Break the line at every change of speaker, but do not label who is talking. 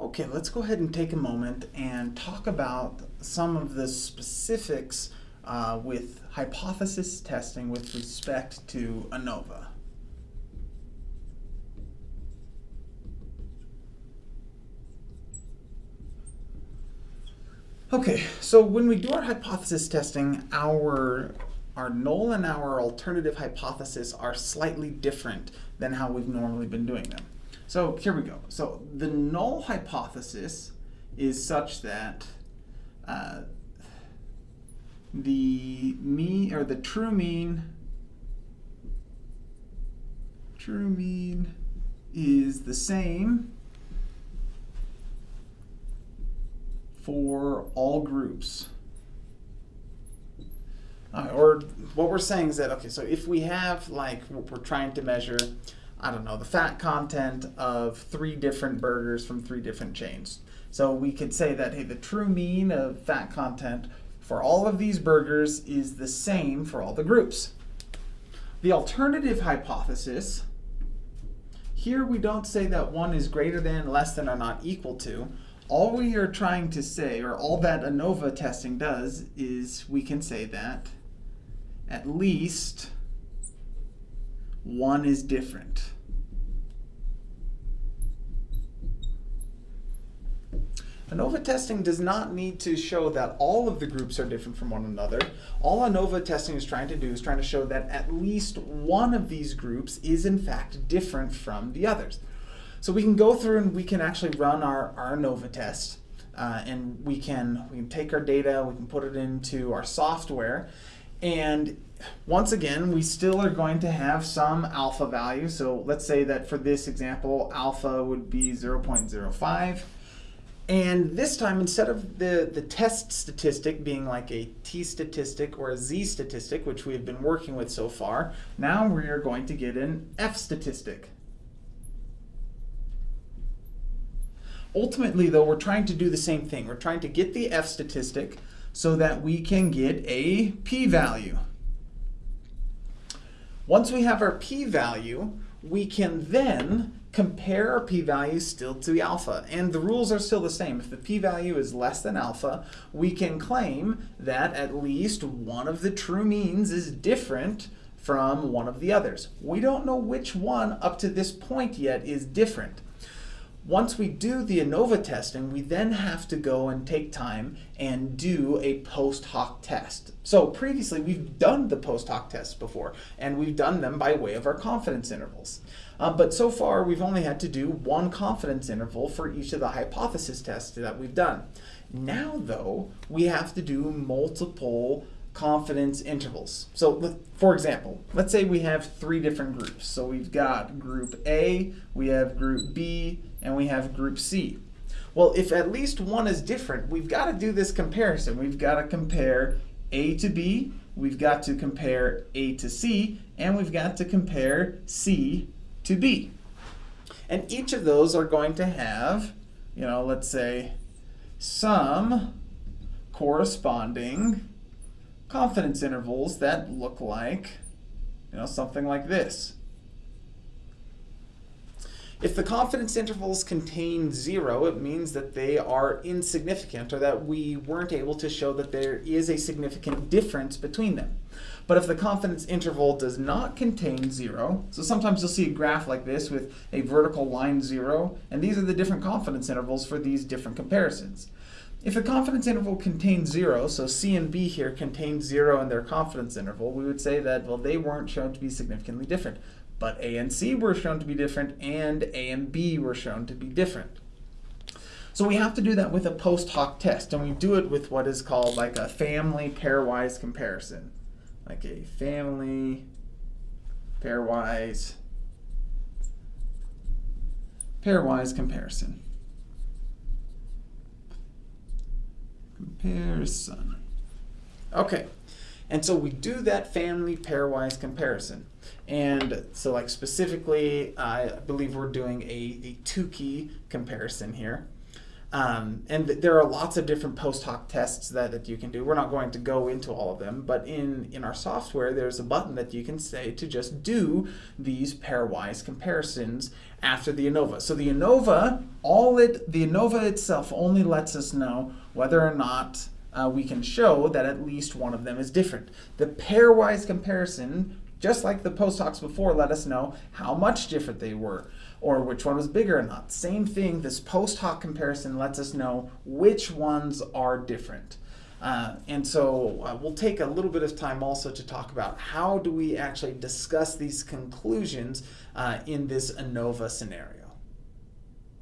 Okay, let's go ahead and take a moment and talk about some of the specifics uh, with hypothesis testing with respect to ANOVA. Okay, so when we do our hypothesis testing, our, our null and our alternative hypothesis are slightly different than how we've normally been doing them. So here we go. So the null hypothesis is such that uh, the mean or the true mean true mean is the same for all groups. Uh, or what we're saying is that, okay, so if we have, like, what we're trying to measure, I don't know, the fat content of three different burgers from three different chains. So we could say that, hey, the true mean of fat content for all of these burgers is the same for all the groups. The alternative hypothesis, here we don't say that one is greater than, less than, or not equal to all we are trying to say, or all that ANOVA testing does, is we can say that at least one is different. ANOVA testing does not need to show that all of the groups are different from one another. All ANOVA testing is trying to do is trying to show that at least one of these groups is in fact different from the others. So we can go through and we can actually run our, our ANOVA test. Uh, and we can, we can take our data, we can put it into our software. And once again, we still are going to have some alpha value. So let's say that for this example, alpha would be 0.05. And this time, instead of the, the test statistic being like a t statistic or a z statistic, which we have been working with so far, now we are going to get an f statistic. Ultimately, though, we're trying to do the same thing. We're trying to get the F statistic so that we can get a p-value. Once we have our p-value, we can then compare our p-value still to alpha. And the rules are still the same. If the p-value is less than alpha, we can claim that at least one of the true means is different from one of the others. We don't know which one up to this point yet is different. Once we do the ANOVA testing, we then have to go and take time and do a post hoc test. So previously we've done the post hoc tests before, and we've done them by way of our confidence intervals. Uh, but so far we've only had to do one confidence interval for each of the hypothesis tests that we've done. Now though, we have to do multiple confidence intervals. So for example, let's say we have three different groups. So we've got group A, we have group B, and we have group C. Well, if at least one is different, we've got to do this comparison. We've got to compare A to B, we've got to compare A to C, and we've got to compare C to B. And each of those are going to have, you know, let's say some corresponding confidence intervals that look like, you know, something like this. If the confidence intervals contain zero, it means that they are insignificant or that we weren't able to show that there is a significant difference between them. But if the confidence interval does not contain zero, so sometimes you'll see a graph like this with a vertical line zero, and these are the different confidence intervals for these different comparisons. If the confidence interval contains zero, so C and B here contain zero in their confidence interval, we would say that, well, they weren't shown to be significantly different. But A and C were shown to be different, and A and B were shown to be different. So we have to do that with a post hoc test, and we do it with what is called like a family pairwise comparison. Like a family pairwise pairwise comparison. Comparison. Okay, and so we do that family pairwise comparison. And so like specifically, I believe we're doing a, a Tukey comparison here. Um, and th- there are lots of different post hoc tests that, that you can do. We're not going to go into all of them, but in, in our software, there's a button that you can say to just do these pairwise comparisons after the ANOVA. So the ANOVA, all it, the ANOVA itself only lets us know whether or not uh, we can show that at least one of them is different. The pairwise comparison, just like the post hocs before, let us know how much different they were or which one was bigger or not. Same thing, this post hoc comparison lets us know which ones are different. Uh, and so uh, we'll take a little bit of time also to talk about how do we actually discuss these conclusions uh, in this ANOVA scenario.